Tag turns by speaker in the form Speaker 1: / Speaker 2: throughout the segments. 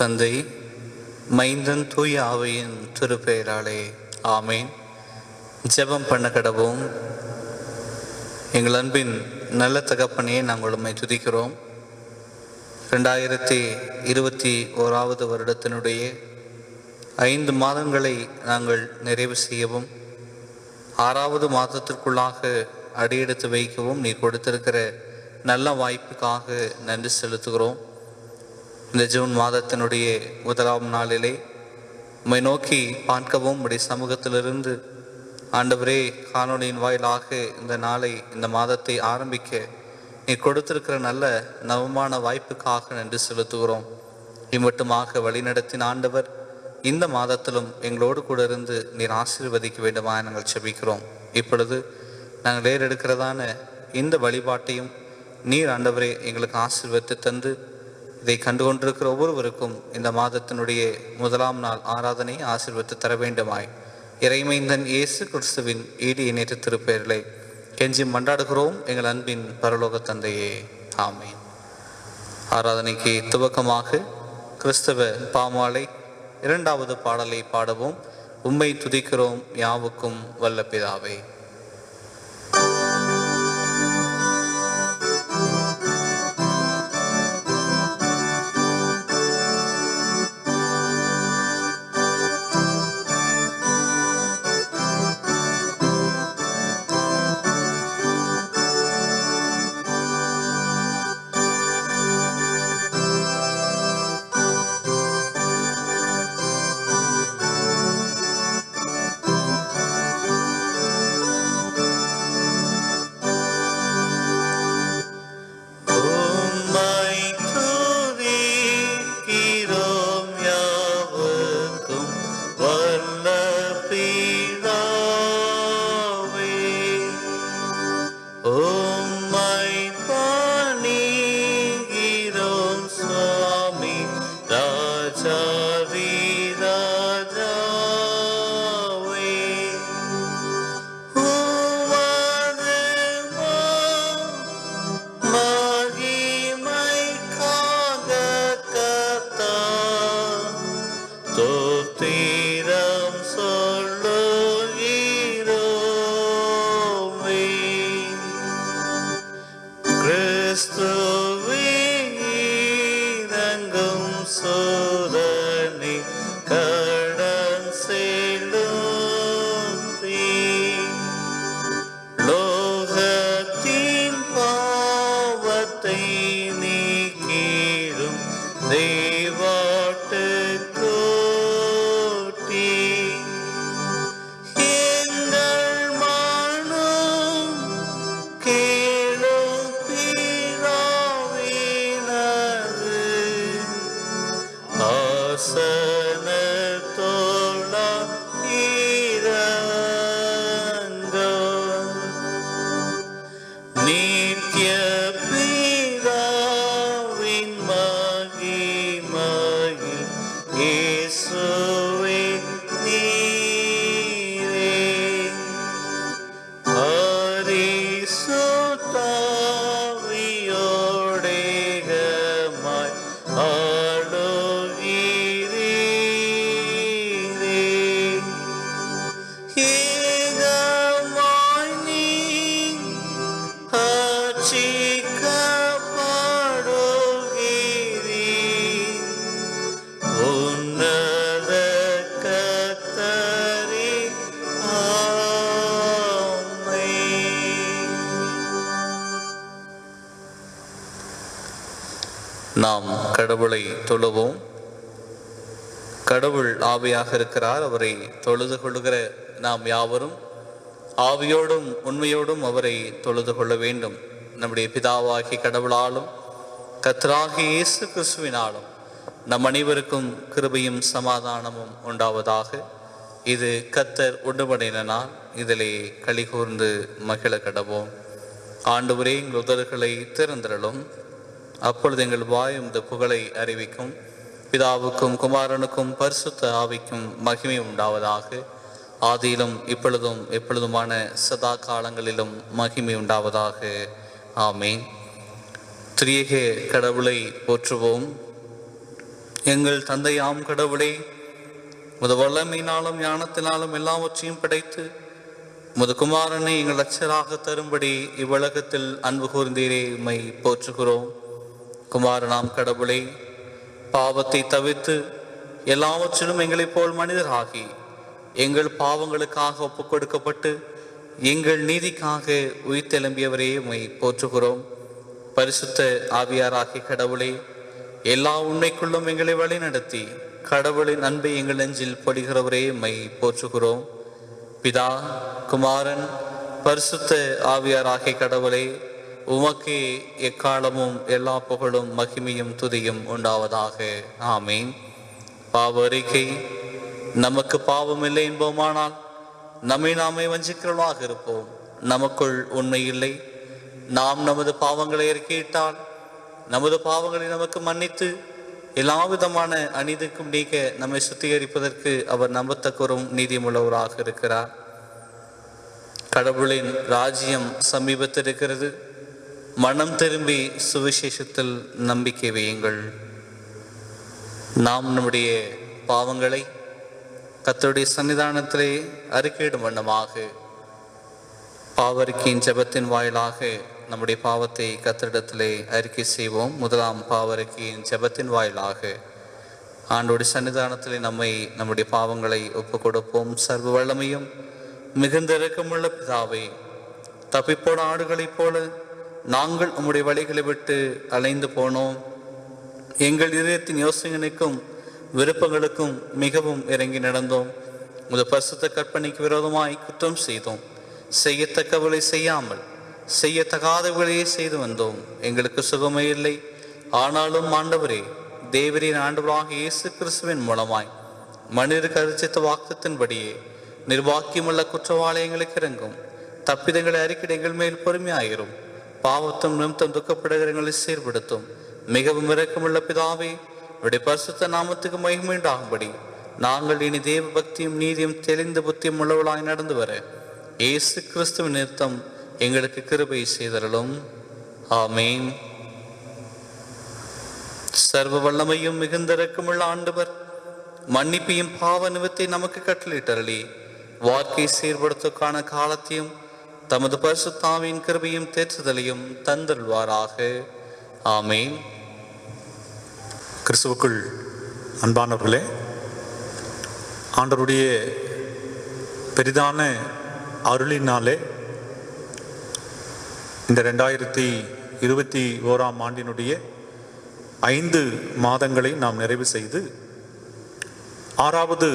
Speaker 1: தந்தை மைந்தன் தூய ஆவையின் திருப்பெயராலே ஆமேன் ஜெபம் பண்ண கடவும் எங்கள் அன்பின் நல்ல தகப்பனையே நாங்கள் உண்மை துதிக்கிறோம் ரெண்டாயிரத்தி இருபத்தி ஓராவது வருடத்தினுடைய ஐந்து மாதங்களை நாங்கள் நிறைவு செய்யவும் ஆறாவது மாதத்திற்குள்ளாக அடியெடுத்து வைக்கவும் நீ கொடுத்திருக்கிற நல்ல வாய்ப்புக்காக நன்றி செலுத்துகிறோம் இந்த ஜூன் மாதத்தினுடைய முதலாம் நாளிலே உம்மை நோக்கி பார்க்கவும் உடைய சமூகத்திலிருந்து ஆண்டவரே காணொலியின் வாயிலாக இந்த நாளை இந்த மாதத்தை ஆரம்பிக்க நீ கொடுத்திருக்கிற நல்ல நவமான வாய்ப்புக்காக நன்றி செலுத்துகிறோம் இம்மட்டுமாக வழிநடத்தின் ஆண்டவர் இந்த மாதத்திலும் எங்களோடு கூட இருந்து நீர் ஆசீர்வதிக்க வேண்டுமா நாங்கள் செபிக்கிறோம் இப்பொழுது நாங்கள் எடுக்கிறதான இந்த வழிபாட்டையும் நீர் ஆண்டவரே எங்களுக்கு ஆசீர்வத்தை தந்து இதை கண்டு கொண்டிருக்கிற ஒவ்வொருவருக்கும் இந்த மாதத்தினுடைய முதலாம் நாள் ஆராதனை ஆசிர்வத்து தர வேண்டுமாய் இறைமைந்தன் இயேசு கிறிஸ்துவின் ஈடு இணைத்து திருப்பெயர்களை கெஞ்சி மண்டாடுகிறோம் எங்கள் அன்பின் பரலோக தந்தையே ஆமேன் ஆராதனைக்கு துவக்கமாக கிறிஸ்தவ பாமாலை இரண்டாவது பாடலை பாடவும் உம்மை துதிக்கிறோம் யாவுக்கும் வல்ல பிதாவே நாம் கடவுளை தொழுவோம் கடவுள் ஆவியாக இருக்கிறார் அவரை தொழுது கொள்கிற நாம் யாவரும் ஆவியோடும் உண்மையோடும் அவரை தொழுது கொள்ள வேண்டும் நம்முடைய பிதாவாகி கடவுளாலும் கத்ராகி இயேசு கிறிஸ்துவினாலும் நம் அனைவருக்கும் கிருபையும் சமாதானமும் உண்டாவதாக இது கத்தர் உண்டுபடையினால் இதிலே கூர்ந்து மகிழ கடவோம் ஆண்டு உரே உதர்களை திறந்திரலும் அப்பொழுது எங்கள் வாயும் இந்த புகழை அறிவிக்கும் பிதாவுக்கும் குமாரனுக்கும் பரிசுத்த ஆவிக்கும் மகிமை உண்டாவதாக ஆதியிலும் இப்பொழுதும் எப்பொழுதுமான சதா காலங்களிலும் மகிமை உண்டாவதாக ஆமேன் திரியகே கடவுளை போற்றுவோம் எங்கள் தந்தையாம் கடவுளே முத வல்லமையினாலும் ஞானத்தினாலும் எல்லாவற்றையும் படைத்து முது குமாரனை எங்கள் அச்சராக தரும்படி இவ்வுலகத்தில் அன்பு கூர்ந்தீரே உம்மை போற்றுகிறோம் குமாரனாம் கடவுளே பாவத்தை தவிர்த்து எல்லாவற்றிலும் எங்களை போல் மனிதராகி எங்கள் பாவங்களுக்காக ஒப்புக் கொடுக்கப்பட்டு எங்கள் நீதிக்காக உயிர் தெலும்பியவரே உமை போற்றுகிறோம் பரிசுத்த ஆவியாராகி கடவுளே எல்லா உண்மைக்குள்ளும் எங்களை வழிநடத்தி கடவுளின் அன்பை எங்கள் நெஞ்சில் பொழிகிறவரே உமை போற்றுகிறோம் பிதா குமாரன் பரிசுத்த ஆவியாராகி கடவுளே உமக்கு எக்காலமும் எல்லா புகழும் மகிமையும் துதியும் உண்டாவதாக ஆமீன் பாவ அறிக்கை நமக்கு பாவம் இல்லை என்போமானால் நம்மை நாமே வஞ்சிக்கிறவர்களாக இருப்போம் நமக்குள் உண்மை இல்லை நாம் நமது பாவங்களை இறக்கிவிட்டால் நமது பாவங்களை நமக்கு மன்னித்து எல்லா விதமான அநீதிக்கும் நீக்க நம்மை சுத்திகரிப்பதற்கு அவர் நம்பத்தக்கரும் நீதிமுள்ளவராக இருக்கிறார் கடவுளின் ராஜ்யம் சமீபத்தில் இருக்கிறது மனம் திரும்பி சுவிசேஷத்தில் நம்பிக்கை வையுங்கள் நாம் நம்முடைய பாவங்களை கத்தருடைய சன்னிதானத்திலே அறிக்கையிடும் வண்ணமாக பாவரிக்கையின் ஜபத்தின் வாயிலாக நம்முடைய பாவத்தை கத்தரிடத்திலே அறிக்கை செய்வோம் முதலாம் பாவரிக்கையின் ஜபத்தின் வாயிலாக ஆண்டோடைய சன்னிதானத்திலே நம்மை நம்முடைய பாவங்களை ஒப்பு கொடுப்போம் சர்வ வல்லமையும் மிகுந்த இறக்கமுள்ள பிதாவை தப்பிப்போன ஆடுகளைப் போல நாங்கள் உம்முடைய வழிகளை விட்டு அலைந்து போனோம் எங்கள் இதயத்தின் யோசனைக்கும் விருப்பங்களுக்கும் மிகவும் இறங்கி நடந்தோம் உமது பரிசுத்த கற்பனைக்கு விரோதமாய் குற்றம் செய்தோம் செய்யத்தக்கவளை செய்யாமல் செய்யத்தகாதவர்களையே செய்து வந்தோம் எங்களுக்கு சுகமே இல்லை ஆனாலும் ஆண்டவரே தேவரின் ஆண்டவராக இயேசு கிறிஸ்துவின் மூலமாய் மனித கருச்சித்த வாக்குத்தின்படியே நிர்வாக்கியமுள்ள குற்றவாளயங்களுக்கு இறங்கும் தப்பிதங்களை அறிக்கை எங்கள் மேல் பொறுமையாயிரும் பாவத்தும் നിമിത്തം ദുഃഖപ്പെടുകരങ്ങളിൽ சீர்படுத்தும் மிகவும் ഇറക്കമുള്ള பிதாவே இப்படி பரிசுத்த நாமத்துக்கு மகிமீண்டாகும்படி நாங்கள் இனி தேவ பக்தியும் நீதியும் தெளிந்த புத்தியும் உள்ளவளாய் நடந்து வர இயேசு கிறிஸ்துவின் நிறுத்தம் எங்களுக்கு கிருபை செய்தரலும் ஆமேன் சர்வ வல்லமையும் மிகுந்த இறக்கமுள்ள ஆண்டவர் மன்னிப்பையும் பாவ நிமித்தை நமக்கு கட்டளிட்டரளி வாழ்க்கை சீர்படுத்தக்கான காலத்தையும் தமது பரிசுத்தாவின் கிருபையும் தேற்றுதலையும் தந்தல்வாராக ஆமேன்
Speaker 2: கிறிஸ்துவுக்குள் அன்பானவர்களே ஆண்டருடைய பெரிதான அருளினாலே இந்த ரெண்டாயிரத்தி இருபத்தி ஓராம் ஆண்டினுடைய ஐந்து மாதங்களை நாம் நிறைவு செய்து ஆறாவது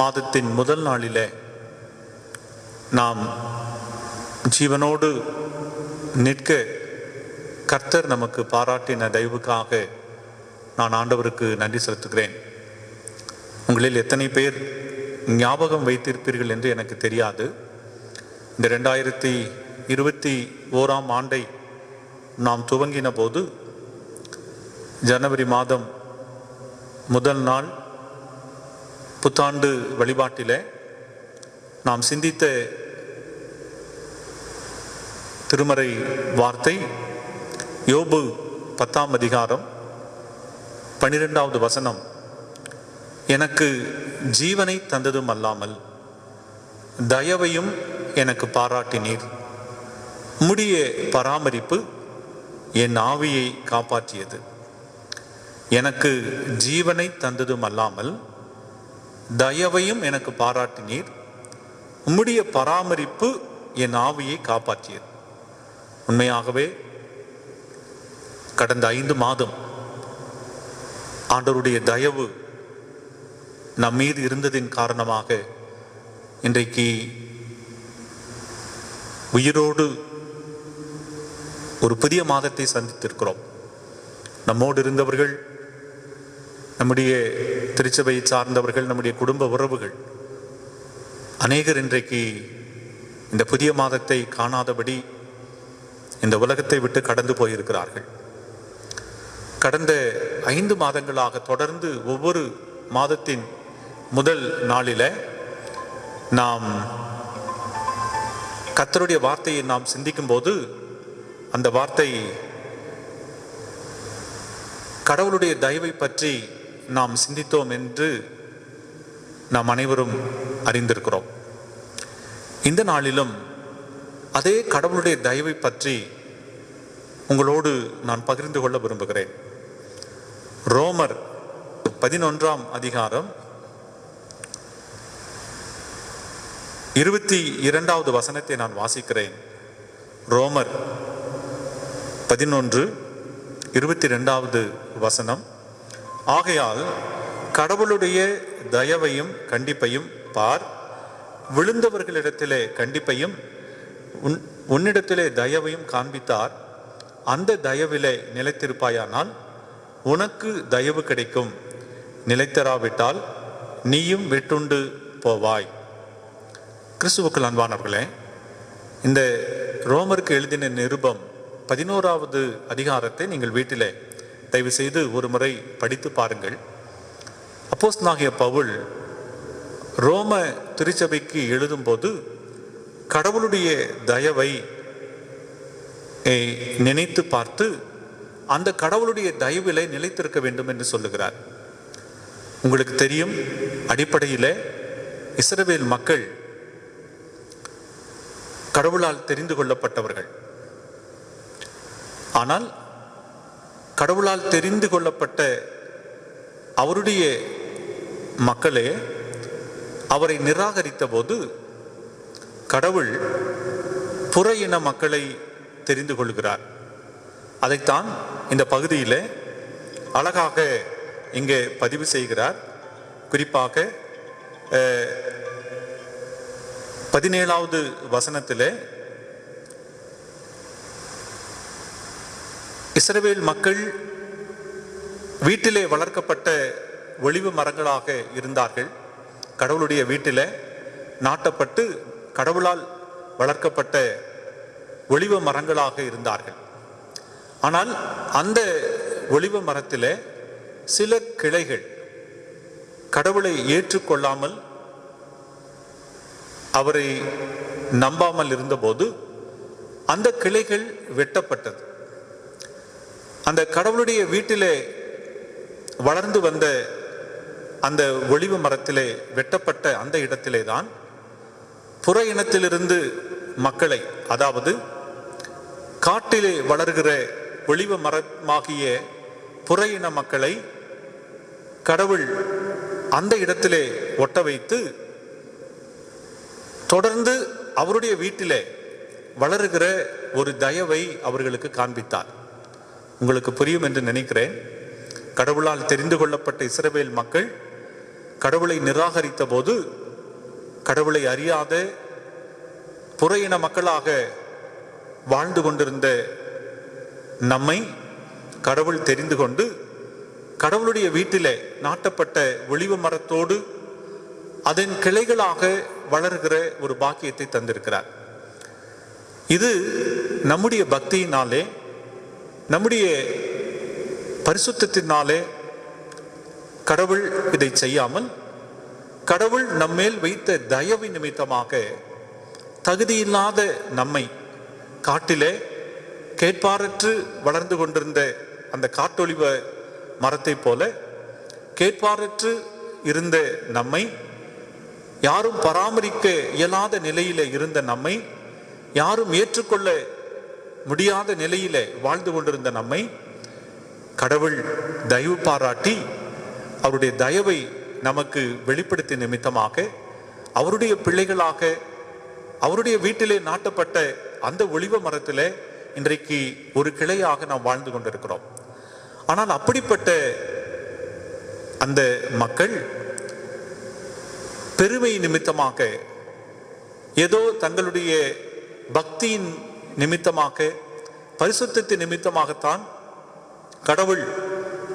Speaker 2: மாதத்தின் முதல் நாளிலே நாம் ஜீவனோடு நிற்க கர்த்தர் நமக்கு பாராட்டின தயவுக்காக நான் ஆண்டவருக்கு நன்றி செலுத்துகிறேன் உங்களில் எத்தனை பேர் ஞாபகம் வைத்திருப்பீர்கள் என்று எனக்கு தெரியாது இந்த ரெண்டாயிரத்தி இருபத்தி ஓராம் ஆண்டை நாம் துவங்கின போது ஜனவரி மாதம் முதல் நாள் புத்தாண்டு வழிபாட்டிலே நாம் சிந்தித்த திருமறை வார்த்தை யோபு பத்தாம் அதிகாரம் பனிரெண்டாவது வசனம் எனக்கு ஜீவனை தந்ததும் அல்லாமல் தயவையும் எனக்கு பாராட்டினீர் முடிய பராமரிப்பு என் ஆவியை காப்பாற்றியது எனக்கு ஜீவனை தந்ததும் அல்லாமல் தயவையும் எனக்கு பாராட்டினீர் உம்முடைய பராமரிப்பு என் ஆவியை காப்பாற்றியது உண்மையாகவே கடந்த ஐந்து மாதம் ஆண்டவருடைய தயவு நம் மீது இருந்ததின் காரணமாக இன்றைக்கு உயிரோடு ஒரு புதிய மாதத்தை சந்தித்திருக்கிறோம் நம்மோடு இருந்தவர்கள் நம்முடைய திருச்சபையை சார்ந்தவர்கள் நம்முடைய குடும்ப உறவுகள் அநேகர் இன்றைக்கு இந்த புதிய மாதத்தை காணாதபடி இந்த உலகத்தை விட்டு கடந்து போயிருக்கிறார்கள் கடந்த ஐந்து மாதங்களாக தொடர்ந்து ஒவ்வொரு மாதத்தின் முதல் நாளில நாம் கத்தருடைய வார்த்தையை நாம் சிந்திக்கும் போது அந்த வார்த்தை கடவுளுடைய தயவை பற்றி நாம் சிந்தித்தோம் என்று நாம் அனைவரும் அறிந்திருக்கிறோம் இந்த நாளிலும் அதே கடவுளுடைய தயவை பற்றி உங்களோடு நான் பகிர்ந்து கொள்ள விரும்புகிறேன் ரோமர் பதினொன்றாம் அதிகாரம் இருபத்தி இரண்டாவது வசனத்தை நான் வாசிக்கிறேன் ரோமர் பதினொன்று இருபத்தி ரெண்டாவது வசனம் ஆகையால் கடவுளுடைய தயவையும் கண்டிப்பையும் பார் விழுந்தவர்களிடத்திலே கண்டிப்பையும் உன் உன்னிடத்திலே தயவையும் காண்பித்தார் அந்த தயவிலே நிலைத்திருப்பாயானால் உனக்கு தயவு கிடைக்கும் நிலைத்தராவிட்டால் நீயும் வெட்டுண்டு போவாய் கிறிஸ்துவுக்குள் அன்பானவர்களே இந்த ரோமருக்கு எழுதின நிருபம் பதினோராவது அதிகாரத்தை நீங்கள் வீட்டிலே தயவு செய்து ஒரு முறை படித்து பாருங்கள் அப்போஸ் நாகிய பவுல் ரோம திருச்சபைக்கு எழுதும்போது கடவுளுடைய தயவை நினைத்து பார்த்து அந்த கடவுளுடைய தயவிலே நிலைத்திருக்க வேண்டும் என்று சொல்லுகிறார் உங்களுக்கு தெரியும் அடிப்படையில் இஸ்ரவேல் மக்கள் கடவுளால் தெரிந்து கொள்ளப்பட்டவர்கள் ஆனால் கடவுளால் தெரிந்து கொள்ளப்பட்ட அவருடைய மக்களே அவரை நிராகரித்த போது கடவுள் புற இன மக்களை தெரிந்து கொள்கிறார் அதைத்தான் இந்த பகுதியில் அழகாக இங்கே பதிவு செய்கிறார் குறிப்பாக பதினேழாவது வசனத்தில் இஸ்ரவேல் மக்கள் வீட்டிலே வளர்க்கப்பட்ட ஒளிவு மரங்களாக இருந்தார்கள் கடவுளுடைய வீட்டில் நாட்டப்பட்டு கடவுளால் வளர்க்கப்பட்ட ஒளிவ மரங்களாக இருந்தார்கள் ஆனால் அந்த ஒளிவ மரத்தில் சில கிளைகள் கடவுளை ஏற்றுக்கொள்ளாமல் அவரை நம்பாமல் இருந்தபோது அந்த கிளைகள் வெட்டப்பட்டது அந்த கடவுளுடைய வீட்டிலே வளர்ந்து வந்த அந்த ஒளிவு மரத்திலே வெட்டப்பட்ட அந்த இடத்திலே தான் புற இனத்திலிருந்து மக்களை அதாவது காட்டிலே வளர்கிற ஒளிவ மரமாகிய புற இன மக்களை கடவுள் அந்த இடத்திலே ஒட்ட வைத்து தொடர்ந்து அவருடைய வீட்டிலே வளருகிற ஒரு தயவை அவர்களுக்கு காண்பித்தார் உங்களுக்கு புரியும் என்று நினைக்கிறேன் கடவுளால் தெரிந்து கொள்ளப்பட்ட இஸ்ரவேல் மக்கள் கடவுளை நிராகரித்த போது கடவுளை அறியாத புற இன மக்களாக வாழ்ந்து கொண்டிருந்த நம்மை கடவுள் தெரிந்து கொண்டு கடவுளுடைய வீட்டிலே நாட்டப்பட்ட ஒளிவு மரத்தோடு அதன் கிளைகளாக வளர்கிற ஒரு பாக்கியத்தை தந்திருக்கிறார் இது நம்முடைய பக்தியினாலே நம்முடைய பரிசுத்தினாலே கடவுள் இதை செய்யாமல் கடவுள் நம்மேல் வைத்த தயவு நிமித்தமாக தகுதியில்லாத நம்மை காட்டிலே கேட்பாரற்று வளர்ந்து கொண்டிருந்த அந்த காட்டொழிவ மரத்தைப் போல கேட்பாரற்று இருந்த நம்மை யாரும் பராமரிக்க இயலாத நிலையில இருந்த நம்மை யாரும் ஏற்றுக்கொள்ள முடியாத நிலையில வாழ்ந்து கொண்டிருந்த நம்மை கடவுள் தயவு பாராட்டி அவருடைய தயவை நமக்கு வெளிப்படுத்திய நிமித்தமாக அவருடைய பிள்ளைகளாக அவருடைய வீட்டிலே நாட்டப்பட்ட அந்த ஒளிவ மரத்திலே இன்றைக்கு ஒரு கிளையாக நாம் வாழ்ந்து கொண்டிருக்கிறோம் ஆனால் அப்படிப்பட்ட அந்த மக்கள் பெருமை நிமித்தமாக ஏதோ தங்களுடைய பக்தியின் நிமித்தமாக பரிசுத்தின் நிமித்தமாகத்தான் கடவுள்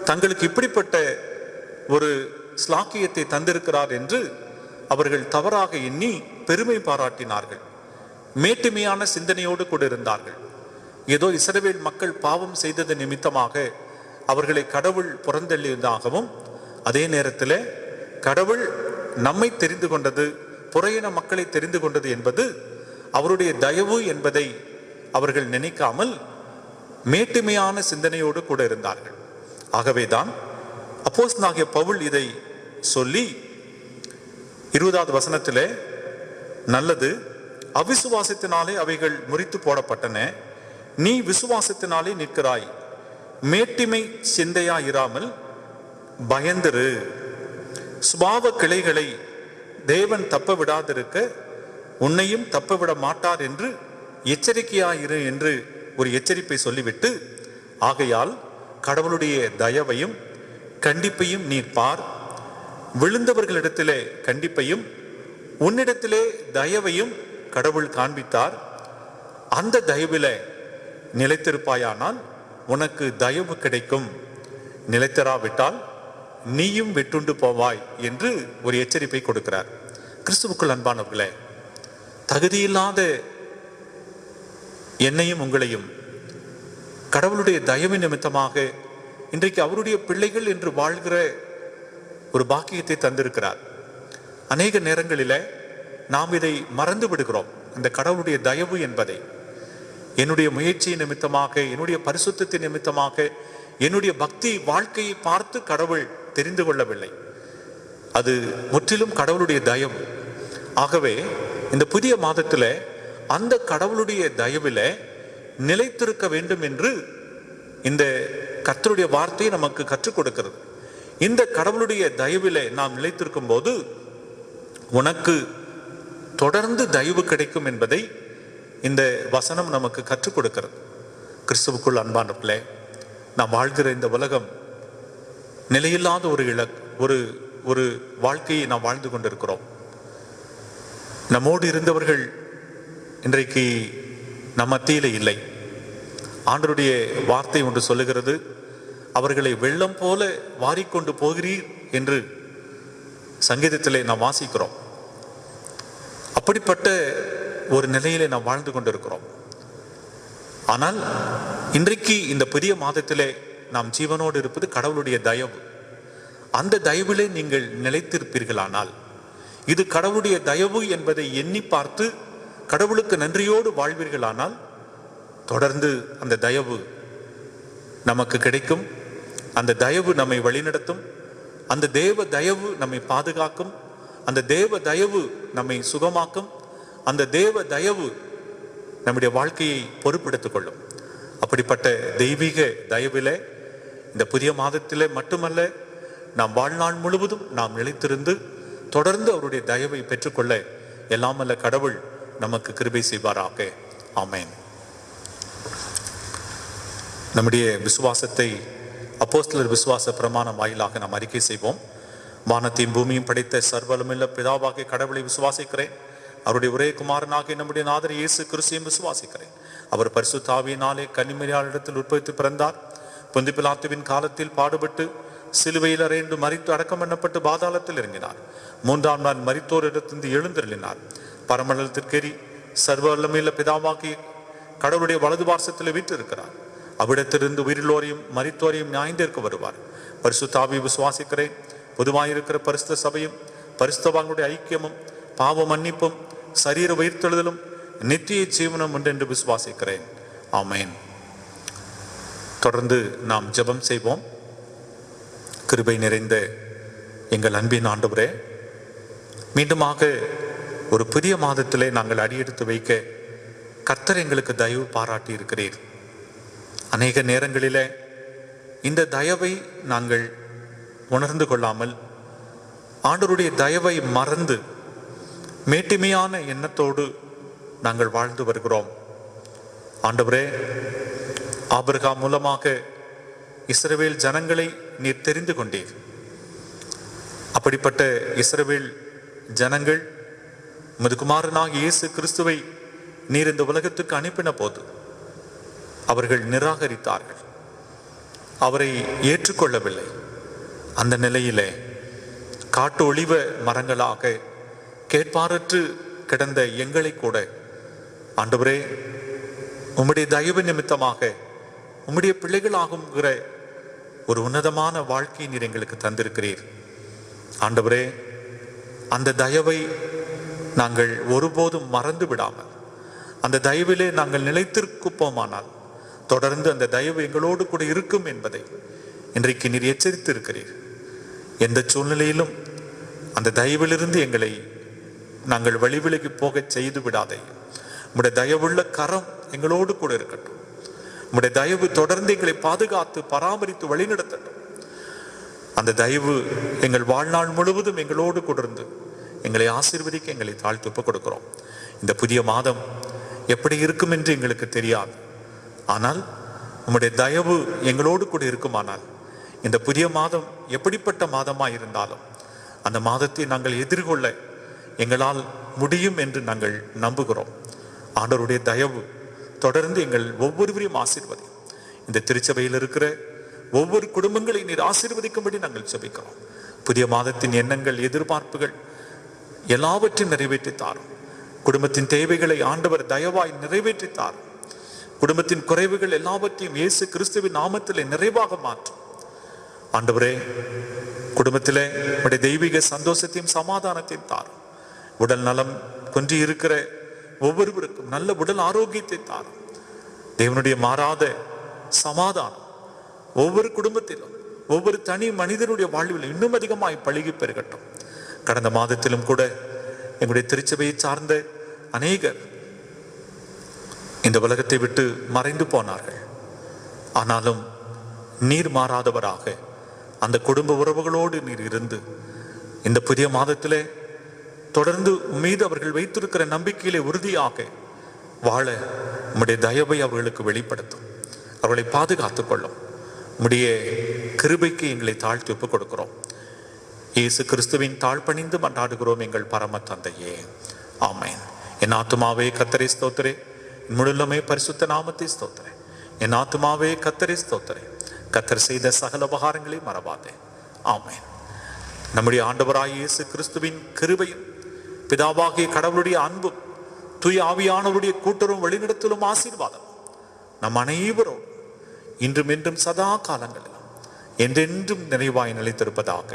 Speaker 2: தங்களுக்கு இப்படிப்பட்ட ஒரு ஸ்லாக்கியத்தை தந்திருக்கிறார் என்று அவர்கள் தவறாக எண்ணி பெருமை பாராட்டினார்கள் மேட்டுமையான சிந்தனையோடு கூட இருந்தார்கள் ஏதோ இசரவேல் மக்கள் பாவம் செய்தது நிமித்தமாக அவர்களை கடவுள் புறந்தள்ளியதாகவும் அதே நேரத்தில் கடவுள் நம்மை தெரிந்து கொண்டது புறையின மக்களை தெரிந்து கொண்டது என்பது அவருடைய தயவு என்பதை அவர்கள் நினைக்காமல் மேட்டுமையான சிந்தனையோடு கூட இருந்தார்கள் ஆகவேதான் அப்போஸ் நாகிய பவுல் இதை சொல்லி இருபதாவது வசனத்திலே நல்லது அவிசுவாசத்தினாலே அவைகள் முறித்து போடப்பட்டன நீ விசுவாசத்தினாலே நிற்கிறாய் மேட்டிமை இராமல் பயந்திரு சுபாவ கிளைகளை தேவன் தப்ப விடாதிருக்க உன்னையும் தப்ப விட மாட்டார் என்று எச்சரிக்கையாயிரு என்று ஒரு எச்சரிப்பை சொல்லிவிட்டு ஆகையால் கடவுளுடைய தயவையும் கண்டிப்பையும் நீர் பார் விழுந்தவர்களிடத்திலே கண்டிப்பையும் உன்னிடத்திலே தயவையும் கடவுள் காண்பித்தார் அந்த தயவில நிலைத்திருப்பாயானால் உனக்கு தயவு கிடைக்கும் நிலைத்தராவிட்டால் நீயும் விட்டுண்டு போவாய் என்று ஒரு எச்சரிப்பை கொடுக்கிறார் கிறிஸ்துவுக்குள் அன்பானவர்களே தகுதியில்லாத என்னையும் உங்களையும் கடவுளுடைய தயவு நிமித்தமாக இன்றைக்கு அவருடைய பிள்ளைகள் என்று வாழ்கிற ஒரு பாக்கியத்தை தந்திருக்கிறார் அநேக நேரங்களில் நாம் இதை மறந்து விடுகிறோம் அந்த கடவுளுடைய தயவு என்பதை என்னுடைய முயற்சி நிமித்தமாக என்னுடைய பரிசுத்தத்தை நிமித்தமாக என்னுடைய பக்தி வாழ்க்கையை பார்த்து கடவுள் தெரிந்து கொள்ளவில்லை அது முற்றிலும் கடவுளுடைய தயவு ஆகவே இந்த புதிய மாதத்தில் அந்த கடவுளுடைய தயவில் நிலைத்திருக்க வேண்டும் என்று இந்த கத்தருடைய வார்த்தையை நமக்கு கற்றுக் கொடுக்கிறது இந்த கடவுளுடைய தயவிலே நாம் நிலைத்திருக்கும் போது உனக்கு தொடர்ந்து தயவு கிடைக்கும் என்பதை இந்த வசனம் நமக்கு கற்றுக் கொடுக்கிறது கிறிஸ்துவுக்குள் அன்பானப்பிள்ளை நாம் வாழ்கிற இந்த உலகம் நிலையில்லாத ஒரு இல ஒரு ஒரு வாழ்க்கையை நாம் வாழ்ந்து கொண்டிருக்கிறோம் நம்மோடு இருந்தவர்கள் இன்றைக்கு நம் மத்தியில் இல்லை ஆண்டருடைய வார்த்தை ஒன்று சொல்லுகிறது அவர்களை வெள்ளம் போல வாரிக்கொண்டு போகிறீர் என்று சங்கீதத்திலே நாம் வாசிக்கிறோம் அப்படிப்பட்ட ஒரு நிலையிலே நாம் வாழ்ந்து கொண்டிருக்கிறோம் ஆனால் இன்றைக்கு இந்த புதிய மாதத்திலே நாம் ஜீவனோடு இருப்பது கடவுளுடைய தயவு அந்த தயவிலே நீங்கள் நிலைத்திருப்பீர்களானால் இது கடவுளுடைய தயவு என்பதை எண்ணி பார்த்து கடவுளுக்கு நன்றியோடு வாழ்வீர்களானால் தொடர்ந்து அந்த தயவு நமக்கு கிடைக்கும் அந்த தயவு நம்மை வழிநடத்தும் அந்த தேவ தயவு நம்மை பாதுகாக்கும் அந்த தேவ தயவு நம்மை சுகமாக்கும் அந்த தேவ தயவு நம்முடைய வாழ்க்கையை பொறுப்பெடுத்துக் கொள்ளும் அப்படிப்பட்ட தெய்வீக தயவிலே இந்த புதிய மாதத்தில் மட்டுமல்ல நாம் வாழ்நாள் முழுவதும் நாம் நிலைத்திருந்து தொடர்ந்து அவருடைய தயவை பெற்றுக்கொள்ள எல்லாமல்ல கடவுள் நமக்கு கிருபை செய்வாராக ஆமேன் நம்முடைய விசுவாசத்தை அப்போஸ்தலர் விசுவாச பிரமாணம் வாயிலாக நாம் அறிக்கை செய்வோம் வானத்தையும் பூமியும் படைத்த சர்வலமில்ல பிதாவாக கடவுளை விசுவாசிக்கிறேன் அவருடைய ஒரே குமாரனாக நம்முடைய நாதர் இயேசு கிறிஸ்தையும் விசுவாசிக்கிறேன் அவர் பரிசு பரிசுத்தாவியினாலே கன்னிமரியாளிடத்தில் உற்பத்தி பிறந்தார் புந்திப்பிலாத்துவின் காலத்தில் பாடுபட்டு சிலுவையில் அறைந்து மறித்து அடக்கம் பண்ணப்பட்டு பாதாளத்தில் இறங்கினார் மூன்றாம் நாள் மறித்தோரிடத்திலிருந்து எழுந்திருந்தார் பரமண்டலத்திற்கேறி சர்வ வல்லமையில பிதாவாக்கி கடவுளுடைய வலது வீட்டு இருக்கிறார் அவ்விடத்திலிருந்து உயிரிழோரையும் மறித்தோரையும் ஞாய்ந்திருக்க வருவார் பரிசுத்தாவி விசுவாசிக்கிறேன் பொதுவாயிருக்கிற பரிசுத்த சபையும் பரிசுத்தவான்களுடைய ஐக்கியமும் பாவ மன்னிப்பும் சரீர உயிர்த்தெழுதலும் நித்திய ஜீவனம் உண்டு என்று விசுவாசிக்கிறேன் ஆமேன் தொடர்ந்து நாம் ஜெபம் செய்வோம் கிருபை நிறைந்த எங்கள் அன்பின் ஆண்டவரே மீண்டுமாக ஒரு புதிய மாதத்திலே நாங்கள் அடியெடுத்து வைக்க கர்த்தர் எங்களுக்கு தயவு பாராட்டி இருக்கிறீர் அநேக நேரங்களில் இந்த தயவை நாங்கள் உணர்ந்து கொள்ளாமல் ஆண்டருடைய தயவை மறந்து மேட்டுமையான எண்ணத்தோடு நாங்கள் வாழ்ந்து வருகிறோம் ஆண்டவரே ஆபிரகா மூலமாக இஸ்ரவேல் ஜனங்களை நீர் தெரிந்து கொண்டீர் அப்படிப்பட்ட இஸ்ரவேல் ஜனங்கள் முதுகுமாரனாக இயேசு கிறிஸ்துவை நீர் இந்த உலகத்துக்கு அனுப்பின போது அவர்கள் நிராகரித்தார்கள் அவரை ஏற்றுக்கொள்ளவில்லை அந்த நிலையிலே காட்டு ஒளிவ மரங்களாக கேட்பாரற்று கிடந்த எங்களை கூட ஆண்டவரே உம்முடைய தயவு நிமித்தமாக உம்முடைய பிள்ளைகளாகுங்கிற ஒரு உன்னதமான வாழ்க்கை நீர் எங்களுக்கு தந்திருக்கிறீர் ஆண்டவரே அந்த தயவை நாங்கள் ஒருபோதும் மறந்து விடாமல் அந்த தயவிலே நாங்கள் நிலைத்திருக்குப்போமானால் தொடர்ந்து அந்த தயவு எங்களோடு கூட இருக்கும் என்பதை இன்றைக்கு நீர் எச்சரித்து இருக்கிறீர் எந்த சூழ்நிலையிலும் அந்த தயவிலிருந்து எங்களை நாங்கள் வழிவிலகி போக செய்து விடாதே உங்களுடைய தயவுள்ள கரம் எங்களோடு கூட இருக்கட்டும் உங்களுடைய தயவு தொடர்ந்து எங்களை பாதுகாத்து பராமரித்து வழிநடத்தட்டும் அந்த தயவு எங்கள் வாழ்நாள் முழுவதும் எங்களோடு கொடர்ந்து எங்களை ஆசீர்வதிக்க எங்களை தாழ்த்துப்பு கொடுக்கிறோம் இந்த புதிய மாதம் எப்படி இருக்கும் என்று எங்களுக்கு தெரியாது ஆனால் உம்முடைய தயவு எங்களோடு கூட இருக்குமானால் இந்த புதிய மாதம் எப்படிப்பட்ட மாதமாக இருந்தாலும் அந்த மாதத்தை நாங்கள் எதிர்கொள்ள எங்களால் முடியும் என்று நாங்கள் நம்புகிறோம் ஆண்டவருடைய தயவு தொடர்ந்து எங்கள் ஒவ்வொருவரையும் ஆசீர்வதி இந்த திருச்சபையில் இருக்கிற ஒவ்வொரு குடும்பங்களை நீர் ஆசீர்வதிக்கும்படி நாங்கள் சபிக்கிறோம் புதிய மாதத்தின் எண்ணங்கள் எதிர்பார்ப்புகள் எல்லாவற்றையும் நிறைவேற்றித்தாரும் குடும்பத்தின் தேவைகளை ஆண்டவர் தயவாய் நிறைவேற்றித்தாரும் குடும்பத்தின் குறைவுகள் எல்லாவற்றையும் இயேசு கிறிஸ்துவின் நாமத்திலே நிறைவாக மாற்றும் ஆண்டவரே குடும்பத்திலே உடைய தெய்வீக சந்தோஷத்தையும் சமாதானத்தையும் தாரும் உடல் நலம் கொன்றி இருக்கிற ஒவ்வொருவருக்கும் நல்ல உடல் ஆரோக்கியத்தை தாரும் தேவனுடைய மாறாத சமாதானம் ஒவ்வொரு குடும்பத்திலும் ஒவ்வொரு தனி மனிதனுடைய வாழ்விலும் இன்னும் அதிகமாய் பழகி பெறுகட்டும் கடந்த மாதத்திலும் கூட எங்களுடைய திருச்சபையை சார்ந்த அநேகர் இந்த உலகத்தை விட்டு மறைந்து போனார்கள் ஆனாலும் நீர் மாறாதவராக அந்த குடும்ப உறவுகளோடு நீர் இருந்து இந்த புதிய மாதத்திலே தொடர்ந்து மீது அவர்கள் வைத்திருக்கிற நம்பிக்கையிலே உறுதியாக வாழ உம்முடைய தயவை அவர்களுக்கு வெளிப்படுத்தும் அவர்களை பாதுகாத்துக் கொள்ளும் உம்முடைய கிருபைக்கு எங்களை தாழ்த்தி ஒப்புக் கொடுக்கிறோம் இயேசு கிறிஸ்துவின் பணிந்து மன்றாடுகிறோம் எங்கள் பரம தந்தையே ஆமேன் என் ஆத்துமாவே கத்தரை ஸ்தோத்திரே முழுலமே பரிசுத்த நாமத்தை ஸ்தோத்திரே என் ஆத்மாவே கத்தரை ஸ்தோத்திரே கத்தர் செய்த சகல உபகாரங்களையும் மறவாதே ஆமேன் நம்முடைய ஆண்டவராய் இயேசு கிறிஸ்துவின் கிருபையும் பிதாவாகிய கடவுளுடைய அன்பும் தூய் ஆவியானவருடைய கூட்டரும் வழிநடத்திலும் ஆசீர்வாதம் நம் அனைவரும் இன்றும் என்றும் சதா காலங்களில் என்றென்றும் நினைவாய் நிலைத்திருப்பதாக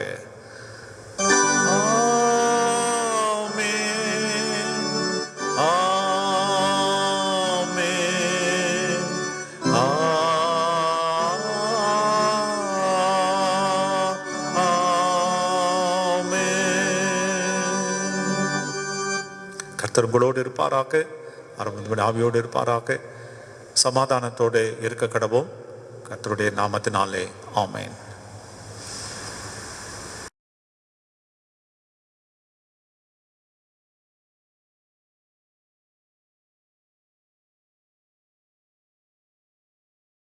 Speaker 2: கத்தர் உங்களோடு இருப்பாராக அரவிந்தமணி ஆவியோடு இருப்பாராக சமாதானத்தோடு
Speaker 3: இருக்க கடவோம் கத்தருடைய நாமத்தினாலே ஆமேன்